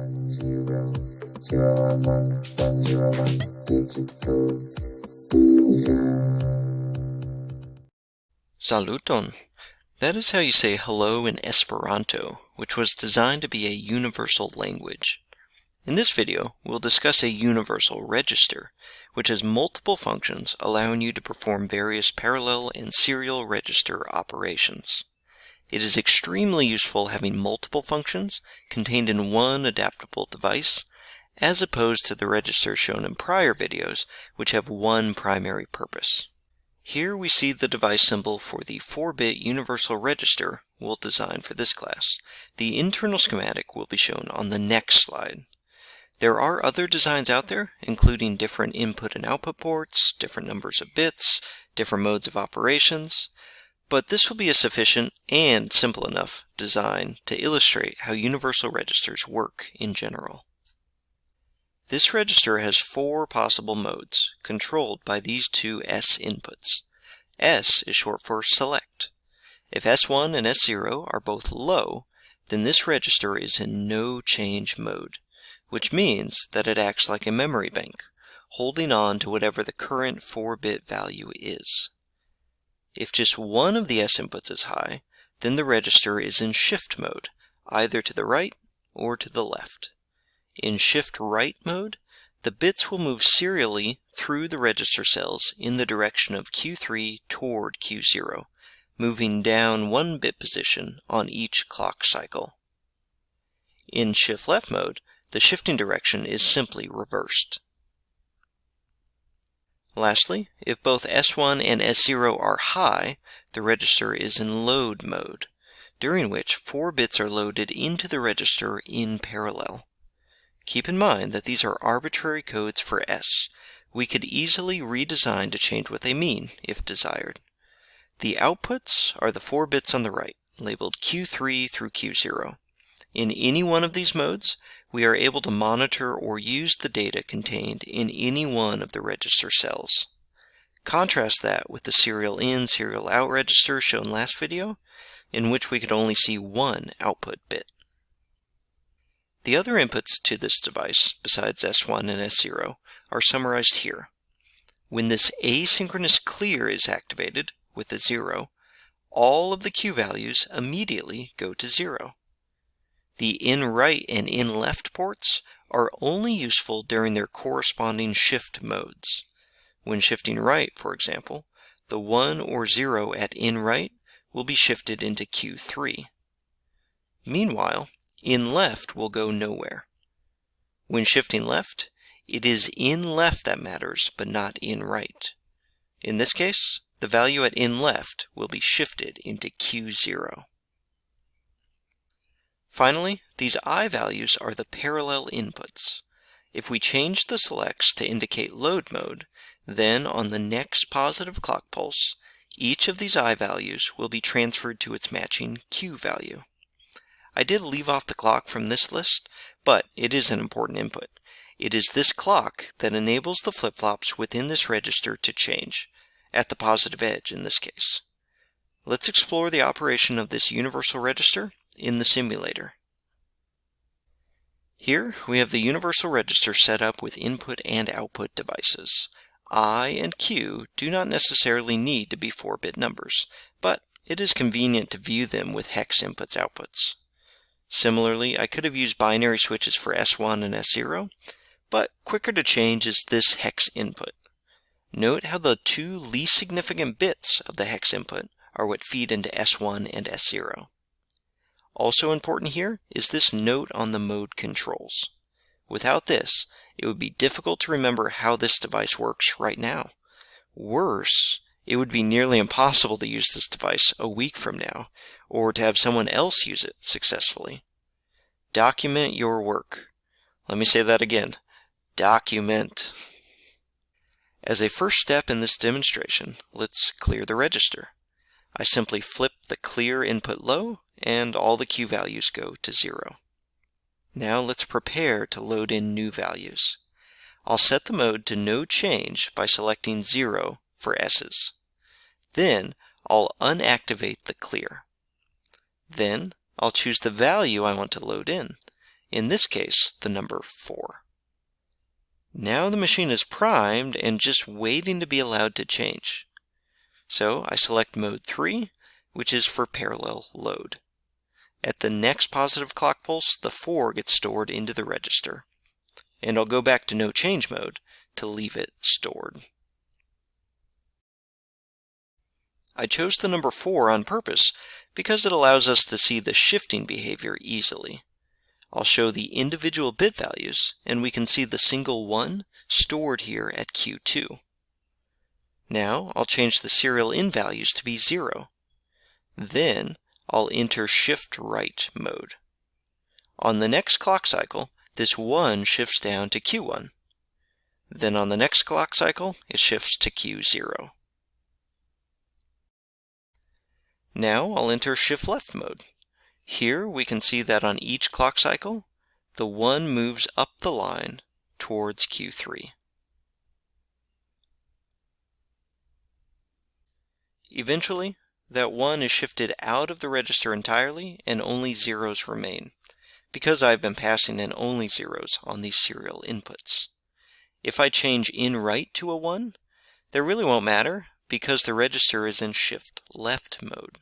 one zero zero one one one zero one digital Saluton. That is how you say hello in Esperanto, which was designed to be a universal language. In this video, we'll discuss a universal register, which has multiple functions allowing you to perform various parallel and serial register operations. It is extremely useful having multiple functions contained in one adaptable device, as opposed to the registers shown in prior videos, which have one primary purpose. Here we see the device symbol for the 4-bit universal register we'll design for this class. The internal schematic will be shown on the next slide. There are other designs out there, including different input and output ports, different numbers of bits, different modes of operations, but this will be a sufficient and simple enough design to illustrate how universal registers work in general. This register has four possible modes, controlled by these two S inputs. S is short for select. If S1 and S0 are both low, then this register is in no change mode, which means that it acts like a memory bank, holding on to whatever the current 4-bit value is. If just one of the S inputs is high, then the register is in shift mode, either to the right or to the left. In shift right mode, the bits will move serially through the register cells in the direction of Q3 toward Q0, moving down one bit position on each clock cycle. In shift left mode, the shifting direction is simply reversed. Lastly, if both S1 and S0 are high, the register is in load mode, during which four bits are loaded into the register in parallel. Keep in mind that these are arbitrary codes for S. We could easily redesign to change what they mean, if desired. The outputs are the four bits on the right, labeled Q3 through Q0. In any one of these modes, we are able to monitor or use the data contained in any one of the register cells. Contrast that with the serial in, serial out register shown last video, in which we could only see one output bit. The other inputs to this device, besides S1 and S0, are summarized here. When this asynchronous clear is activated with a 0, all of the Q values immediately go to 0. The in right and in left ports are only useful during their corresponding shift modes. When shifting right, for example, the 1 or 0 at in right will be shifted into Q3. Meanwhile, in left will go nowhere. When shifting left, it is in left that matters, but not in right. In this case, the value at in left will be shifted into Q0. Finally, these I values are the parallel inputs. If we change the selects to indicate load mode, then on the next positive clock pulse, each of these I values will be transferred to its matching Q value. I did leave off the clock from this list, but it is an important input. It is this clock that enables the flip-flops within this register to change, at the positive edge in this case. Let's explore the operation of this universal register in the simulator. Here we have the universal register set up with input and output devices. I and Q do not necessarily need to be 4-bit numbers, but it is convenient to view them with hex inputs outputs. Similarly, I could have used binary switches for S1 and S0, but quicker to change is this hex input. Note how the two least significant bits of the hex input are what feed into S1 and S0. Also important here is this note on the mode controls. Without this, it would be difficult to remember how this device works right now. Worse, it would be nearly impossible to use this device a week from now, or to have someone else use it successfully. Document your work. Let me say that again. Document. As a first step in this demonstration, let's clear the register. I simply flip the clear input low and all the Q values go to zero. Now let's prepare to load in new values. I'll set the mode to no change by selecting zero for S's. Then I'll unactivate the clear. Then I'll choose the value I want to load in. in this case the number 4. Now the machine is primed and just waiting to be allowed to change. So I select mode 3, which is for parallel load. At the next positive clock pulse, the 4 gets stored into the register. And I'll go back to no change mode to leave it stored. I chose the number 4 on purpose because it allows us to see the shifting behavior easily. I'll show the individual bit values, and we can see the single 1 stored here at Q2. Now I'll change the serial in values to be 0. Then I'll enter shift right mode. On the next clock cycle, this 1 shifts down to Q1. Then on the next clock cycle, it shifts to Q0. Now I'll enter shift left mode. Here we can see that on each clock cycle, the 1 moves up the line towards Q3. Eventually, that 1 is shifted out of the register entirely and only zeros remain, because I've been passing in only zeros on these serial inputs. If I change in right to a 1, that really won't matter because the register is in shift left mode.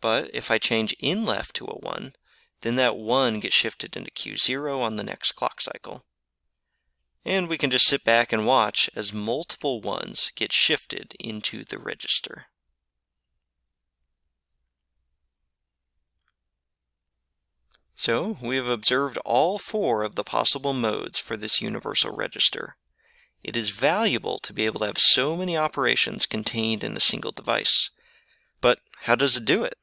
But if I change in left to a 1, then that 1 gets shifted into Q0 on the next clock cycle. And we can just sit back and watch as multiple 1s get shifted into the register. So we have observed all four of the possible modes for this universal register. It is valuable to be able to have so many operations contained in a single device. But how does it do it?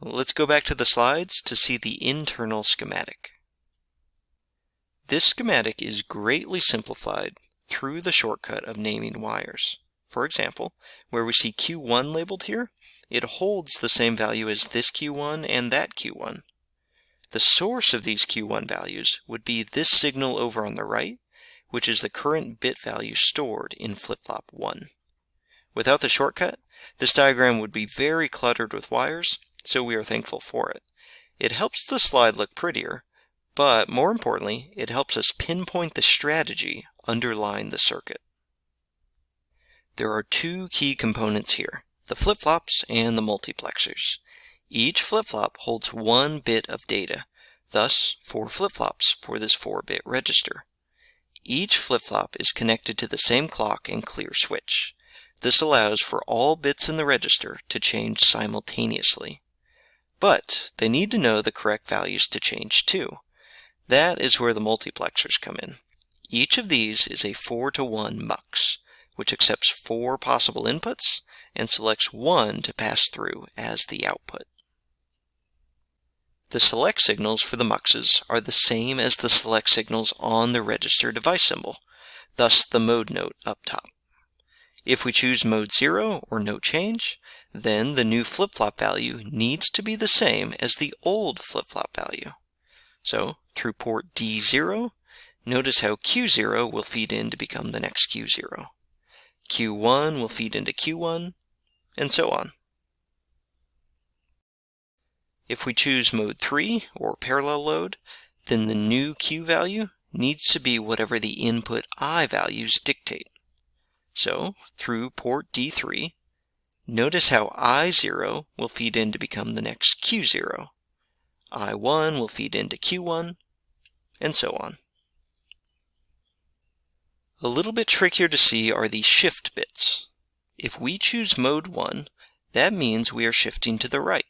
Let's go back to the slides to see the internal schematic. This schematic is greatly simplified through the shortcut of naming wires. For example, where we see Q1 labeled here, it holds the same value as this Q1 and that Q1. The source of these Q1 values would be this signal over on the right, which is the current bit value stored in flip-flop 1. Without the shortcut, this diagram would be very cluttered with wires, so we are thankful for it. It helps the slide look prettier, but more importantly, it helps us pinpoint the strategy underlying the circuit. There are two key components here, the flip-flops and the multiplexers. Each flip-flop holds one bit of data, thus four flip-flops for this 4-bit register. Each flip-flop is connected to the same clock and clear switch. This allows for all bits in the register to change simultaneously. But they need to know the correct values to change to. That is where the multiplexers come in. Each of these is a 4 to 1 mux, which accepts four possible inputs and selects one to pass through as the output. The select signals for the muxes are the same as the select signals on the register device symbol, thus the mode note up top. If we choose mode 0 or no change, then the new flip-flop value needs to be the same as the old flip-flop value. So through port D0, notice how Q0 will feed in to become the next Q0. Q1 will feed into Q1, and so on. If we choose mode 3 or parallel load, then the new Q value needs to be whatever the input I values dictate. So through port D3, notice how I0 will feed in to become the next Q0. I1 will feed into Q1, and so on. A little bit trickier to see are the shift bits. If we choose mode 1, that means we are shifting to the right.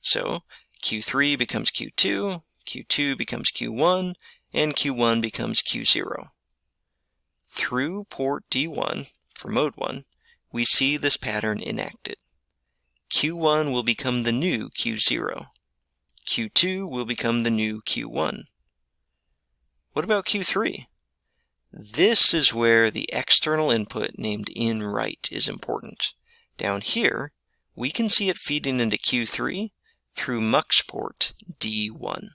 So Q3 becomes Q2, Q2 becomes Q1, and Q1 becomes Q0. Through port D1, for mode 1, we see this pattern enacted. Q1 will become the new Q0. Q2 will become the new Q1. What about Q3? This is where the external input named in right is important. Down here, we can see it feeding into Q3 through MUX port D1.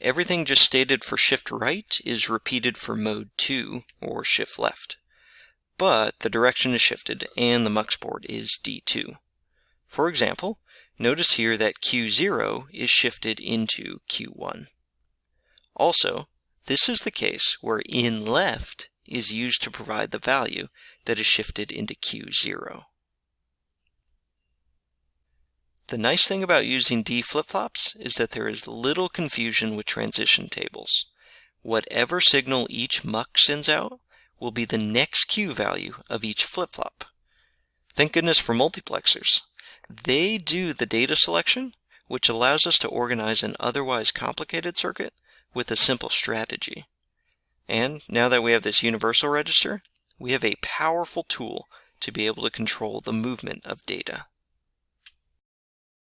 Everything just stated for shift right is repeated for mode 2 or shift left. But the direction is shifted and the MUX port is D2. For example, Notice here that Q0 is shifted into Q1. Also, this is the case where in left is used to provide the value that is shifted into Q0. The nice thing about using D flip-flops is that there is little confusion with transition tables. Whatever signal each mux sends out will be the next Q value of each flip-flop. Thank goodness for multiplexers. They do the data selection, which allows us to organize an otherwise complicated circuit with a simple strategy. And now that we have this universal register, we have a powerful tool to be able to control the movement of data.